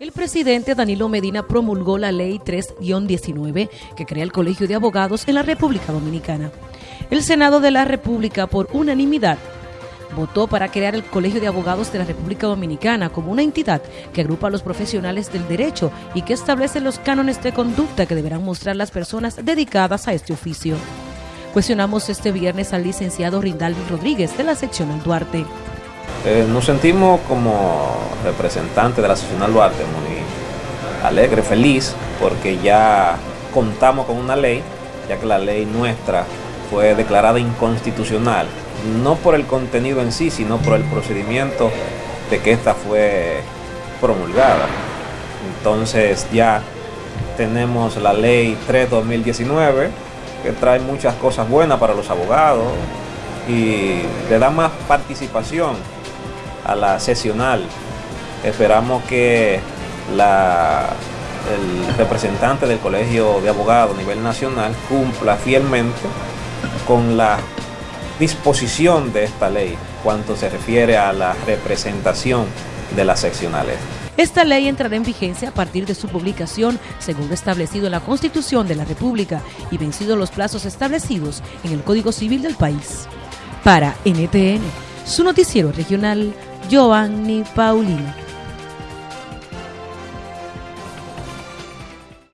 El presidente Danilo Medina promulgó la Ley 3-19 que crea el Colegio de Abogados en la República Dominicana. El Senado de la República, por unanimidad, votó para crear el Colegio de Abogados de la República Dominicana como una entidad que agrupa a los profesionales del derecho y que establece los cánones de conducta que deberán mostrar las personas dedicadas a este oficio. Cuestionamos este viernes al licenciado Rindalvi Rodríguez de la sección Duarte. Eh, nos sentimos como representantes de la seccional Duarte muy alegre, feliz, porque ya contamos con una ley, ya que la ley nuestra fue declarada inconstitucional, no por el contenido en sí, sino por el procedimiento de que esta fue promulgada. Entonces ya tenemos la ley 3-2019, que trae muchas cosas buenas para los abogados y le da más participación a la sesional. Esperamos que la, el representante del Colegio de Abogados a nivel nacional cumpla fielmente con la disposición de esta ley cuanto se refiere a la representación de las seccionales. Esta ley entrará en vigencia a partir de su publicación, según establecido en la Constitución de la República y vencidos los plazos establecidos en el Código Civil del país. Para NTN, su noticiero regional, Giovanni Paulino.